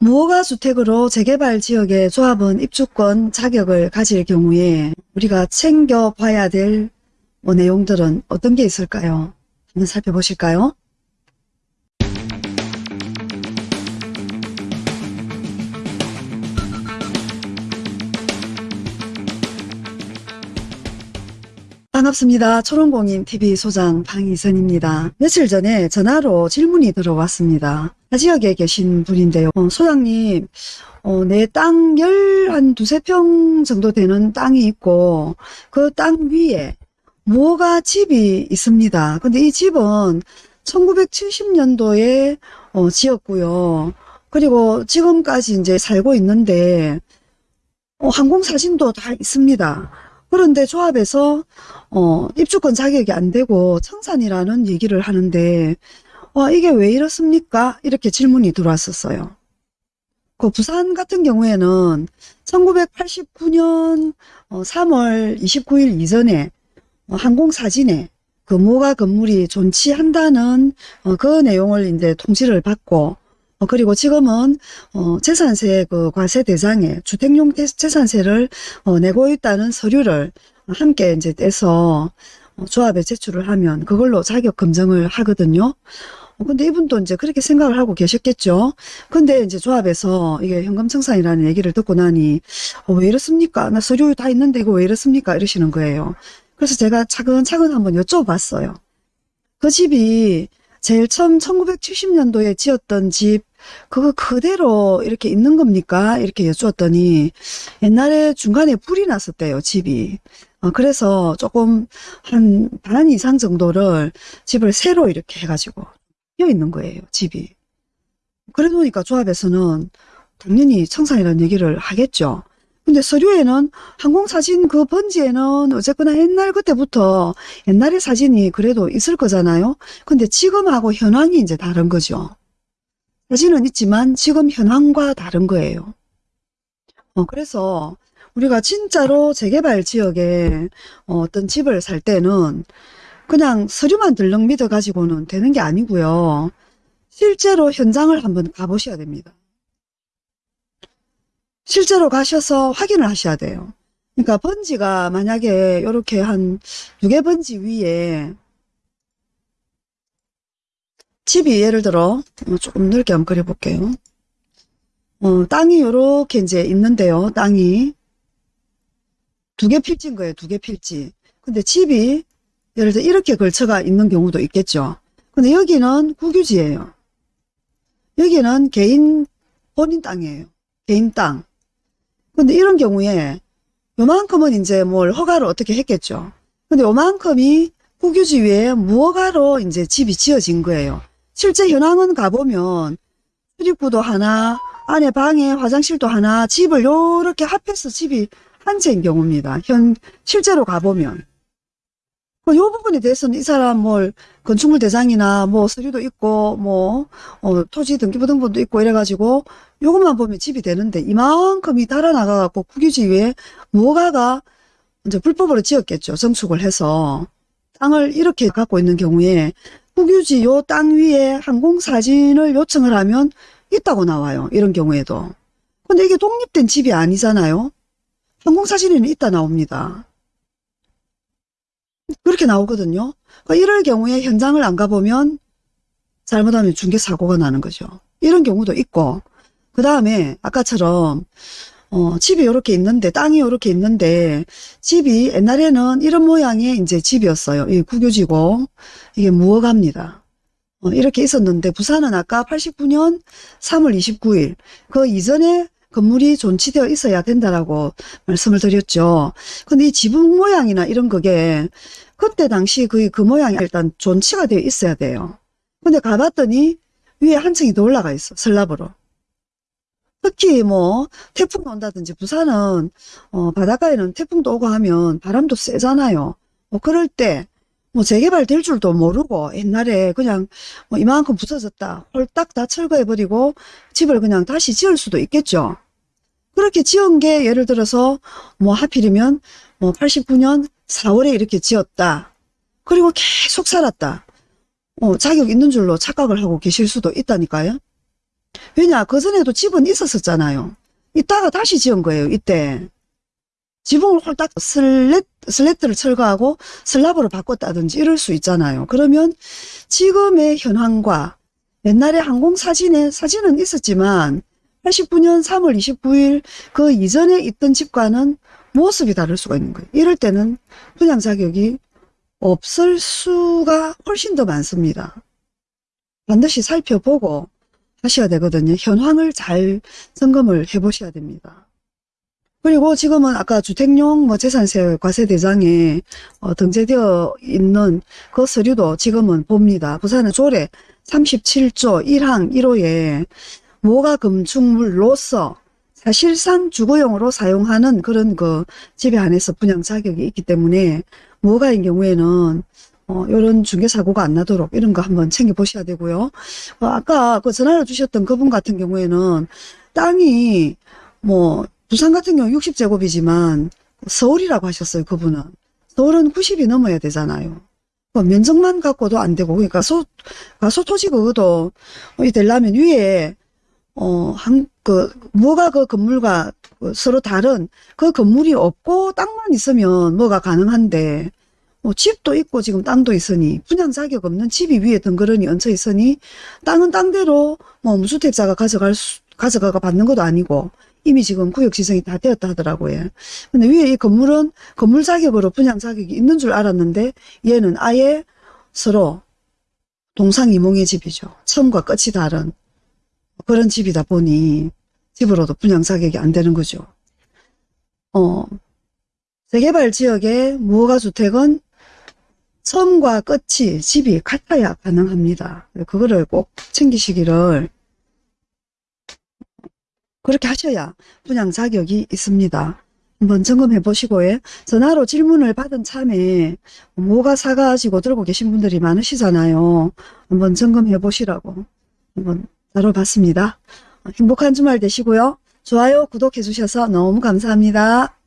무허가 주택으로 재개발 지역의 조합원 입주권 자격을 가질 경우에 우리가 챙겨봐야 될뭐 내용들은 어떤 게 있을까요? 한번 살펴보실까요? 반갑습니다. 초롱공인 TV 소장 방희선입니다. 며칠 전에 전화로 질문이 들어왔습니다. 타 지역에 계신 분인데요. 어, 소장님, 어, 내 땅 열 한 두세 평 정도 되는 땅이 있고 그 땅 위에 뭐가 집이 있습니다. 근데 이 집은 1970년도에 어, 지었고요. 그리고 지금까지 이제 살고 있는데 어, 항공사진도 다 있습니다. 그런데 조합에서 어, 입주권 자격이 안 되고 청산이라는 얘기를 하는데 와 이게 왜 이렇습니까? 이렇게 질문이 들어왔었어요. 그 부산 같은 경우에는 1989년 3월 29일 이전에 어, 항공사진에 그 모가 건물이 존치한다는 어, 그 내용을 이제 통지를 받고 어, 그리고 지금은 어, 재산세 그 과세 대상에 주택용 재산세를 어, 내고 있다는 서류를 함께 이제 떼서 어, 조합에 제출을 하면 그걸로 자격 검증을 하거든요. 어, 근데 이분도 이제 그렇게 생각을 하고 계셨겠죠. 근데 이제 조합에서 이게 현금청산이라는 얘기를 듣고 나니 어, 왜 이렇습니까? 나 서류 다 있는데 이거 왜 이렇습니까? 이러시는 거예요. 그래서 제가 차근차근 한번 여쭤봤어요. 그 집이 제일 처음 1970년도에 지었던 집 그거 그대로 이렇게 있는 겁니까? 이렇게 여쭈었더니 옛날에 중간에 불이 났었대요 집이 어, 그래서 조금 한 반 이상 정도를 집을 새로 이렇게 해가지고 비어 있는 거예요 집이 그래 놓으니까 조합에서는 당연히 청산이라는 얘기를 하겠죠 근데 서류에는 항공사진 그 번지에는 어쨌거나 옛날 그때부터 옛날의 사진이 그래도 있을 거잖아요. 근데 지금하고 현황이 이제 다른 거죠. 사진은 있지만 지금 현황과 다른 거예요. 어, 그래서 우리가 진짜로 재개발 지역에 어, 떤 집을 살 때는 그냥 서류만 들렁 믿어 가지고는 되는 게 아니고요. 실제로 현장을 한번 가보셔야 됩니다. 실제로 가셔서 확인을 하셔야 돼요. 그러니까 번지가 만약에 이렇게 한두개 번지 위에 집이 예를 들어 어, 조금 넓게 한번 그려볼게요. 어, 땅이 이렇게 이제 있는데요. 땅이 두 개 필지인 거예요. 두 개 필지. 근데 집이 예를 들어 이렇게 걸쳐가 있는 경우도 있겠죠. 근데 여기는 국유지예요. 여기는 개인 본인 땅이에요. 개인 땅. 근데 이런 경우에 요만큼은 이제 뭘 허가를 어떻게 했겠죠. 근데 요만큼이 국유지 위에 무허가로 이제 집이 지어진 거예요. 실제 현황은 가보면 출입구도 하나, 안에 방에 화장실도 하나, 집을 요렇게 합해서 집이 한 채인 경우입니다. 현, 실제로 가보면. 이그 부분에 대해서는 이 사람 뭘 건축물 대상이나 뭐 서류도 있고 뭐 어, 토지 등기부 등본도 있고 이래가지고 요것만 보면 집이 되는데 이만큼이 달아나가갖고 국유지 위에 무허가가 이제 불법으로 지었겠죠. 정축을 해서 땅을 이렇게 갖고 있는 경우에 국유지 요 땅 위에 항공사진을 요청을 하면 있다고 나와요. 이런 경우에도. 근데 이게 독립된 집이 아니잖아요. 항공사진에는 있다 나옵니다. 그렇게 나오거든요. 그러니까 이럴 경우에 현장을 안 가보면 잘못하면 중개사고가 나는 거죠. 이런 경우도 있고 그 다음에 아까처럼 어, 집이 이렇게 있는데 땅이 이렇게 있는데 집이 옛날에는 이런 모양의 이제 집이었어요. 이 국유지고 이게 무허가입니다. 어, 이렇게 있었는데 부산은 아까 89년 3월 29일 그 이전에 건물이 존치되어 있어야 된다라고 말씀을 드렸죠. 근데 이 지붕 모양이나 이런 거게 그때 당시 그, 그 모양이 일단 존치가 되어 있어야 돼요. 근데 가봤더니 위에 한 층이 더 올라가 있어. 슬랍으로. 특히 뭐 태풍 온다든지 부산은 어, 바닷가에는 태풍도 오고 하면 바람도 세잖아요. 뭐 그럴 때 뭐 재개발 될 줄도 모르고 옛날에 그냥 뭐 이만큼 부서졌다 홀딱 다 철거해버리고 집을 그냥 다시 지을 수도 있겠죠. 그렇게 지은 게 예를 들어서 뭐 하필이면 뭐 89년 4월에 이렇게 지었다. 그리고 계속 살았다. 어, 자격 있는 줄로 착각을 하고 계실 수도 있다니까요. 왜냐 그전에도 집은 있었었잖아요. 이따가 다시 지은 거예요. 이때. 지붕을 홀딱 슬랫, 슬래트를 철거하고 슬랍으로 바꿨다든지 이럴 수 있잖아요. 그러면 지금의 현황과 옛날에 항공사진에 사진은 있었지만 89년 3월 29일 그 이전에 있던 집과는 모습이 다를 수가 있는 거예요. 이럴 때는 분양 자격이 없을 수가 훨씬 더 많습니다. 반드시 살펴보고 하셔야 되거든요. 현황을 잘 점검을 해 보셔야 됩니다. 그리고 지금은 아까 주택용 뭐 재산세 과세 대장에 어, 등재되어 있는 그 서류도 지금은 봅니다. 부산은 조례 37조 1항 1호에 모가 건축물로서 사실상 주거용으로 사용하는 그런 그 집에 한해서 분양 자격이 있기 때문에 모가인 경우에는 어, 이런 중개사고가 안 나도록 이런 거 한번 챙겨 보셔야 되고요. 어, 아까 그 전화를 주셨던 그분 같은 경우에는 땅이 뭐 부산 같은 경우 60제곱이지만 서울이라고 하셨어요. 그분은. 서울은 90이 넘어야 되잖아요. 그 면적만 갖고도 안 되고 그러니까 소, 가소 토지 그것도 이 되려면 위에 어, 한, 그, 뭐가 그 건물과 그 서로 다른 그 건물이 없고 땅만 있으면 뭐가 가능한데, 뭐 집도 있고 지금 땅도 있으니, 분양 자격 없는 집이 위에 덩그러니 얹혀 있으니, 땅은 땅대로 뭐 무주택자가 가져갈 수, 가져가가 받는 것도 아니고, 이미 지금 구역 지정이 다 되었다 하더라고요. 근데 위에 이 건물은 건물 자격으로 분양 자격이 있는 줄 알았는데, 얘는 아예 서로 동상이몽의 집이죠. 처음과 끝이 다른. 그런 집이다 보니 집으로도 분양 자격이 안 되는 거죠. 어, 재개발 지역의 무허가 주택은 처음과 끝이 집이 같아야 가능합니다. 그거를 꼭 챙기시기를 그렇게 하셔야 분양 자격이 있습니다. 한번 점검해 보시고 요 전화로 질문을 받은 참에 뭐가 사가지고 들고 계신 분들이 많으시잖아요. 한번 점검해 보시라고 한번 다뤄봤습니다. 행복한 주말 되시고요. 좋아요, 구독해 주셔서 너무 감사합니다.